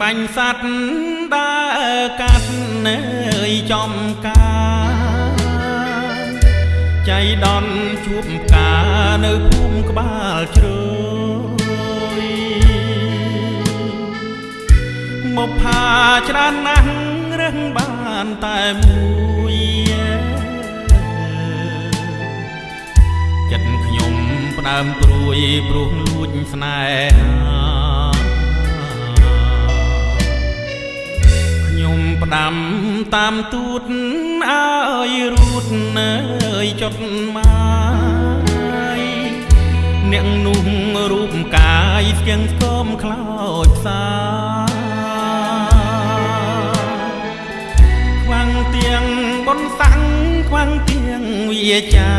បាញ់សัตว์ដើរកាត់នៅចំការចៃដនជួបផ្កានៅភូមិក្បាលជ្រោយមកផាច្រើនណាស់រឹងបានតែមួយចិត្តខ្ញុំផ្ដើមព្រួយព្រោះលួចស្នេហា ផ្ដាំតាមទូតអើយរូតនៅចុតមកអ្នកនោះរូបកាយស្គៀងស្គមខ្លោចផ្សាខ្វាំងទៀងបនសាំងខ្វាំងទៀងវាចា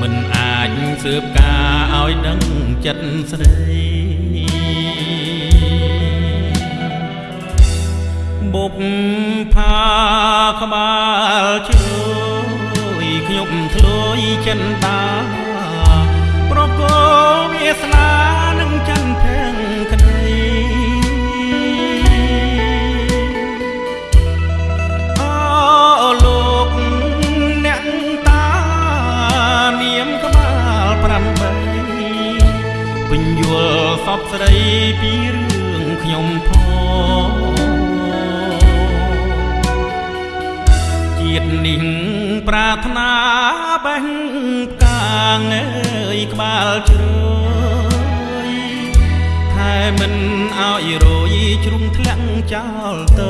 មិនអាចសើបការឲ្យដឹងចិត្តស្រី បុកផាក្បាលជួយខ្ញុំធ្លួយចិនតាប្រកោវាសនានឹងចន្ទភែងក្តីអូលោកអ្នកតានាមក្បាល8ពេញយល់សពស្រីពីរឿងខ្ញុំផង ប្រាថ្នាបេះផ្កាងអើយក្បាលជ្រោយថែមិនឲ្យរយជ្រុំធ្លាក់ចោលត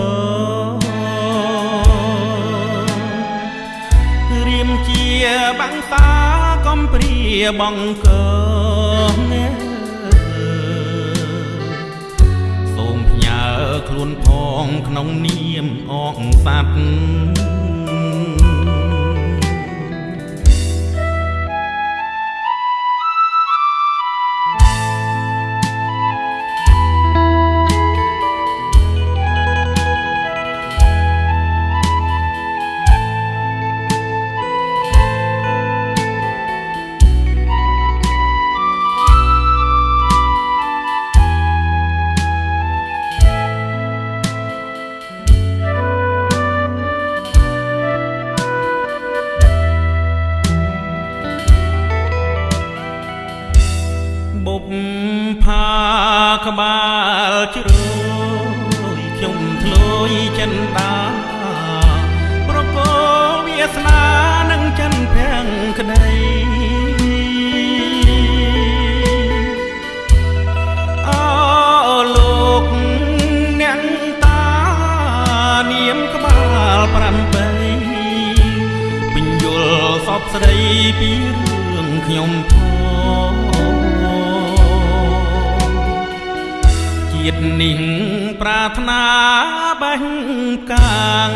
រៀមជាបាំងសាកំព្រាបងកងសូមផ្ញើខ្លួនផងក្នុងនាមអងសัตว์ ក្បាលជ្រោយខ្ញុំធ្លួយចិនតាប្រកោវាសនានឹងចិនភាំងក្តីអូលោកអ្នកតានាមក្បាល8ពេញយល់សពស្ដីពីរឿងខ្ញុំផង ជាតិនេះប្រាថ្នាបេះកាង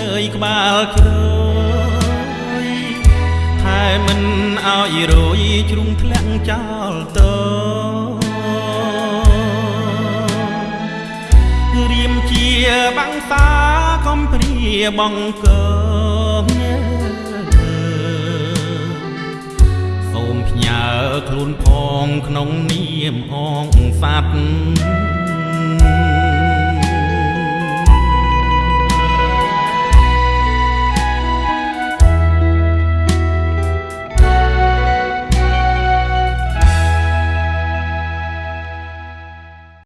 អើយក្បាលជ្រោយថែមិនឲ្យរយជ្រុំធ្លាក់ចោលតរៀមជាបាំងសាកំព្រាបងកងសូមផ្ញើខ្លួនផងក្នុងនាមអងសัตว์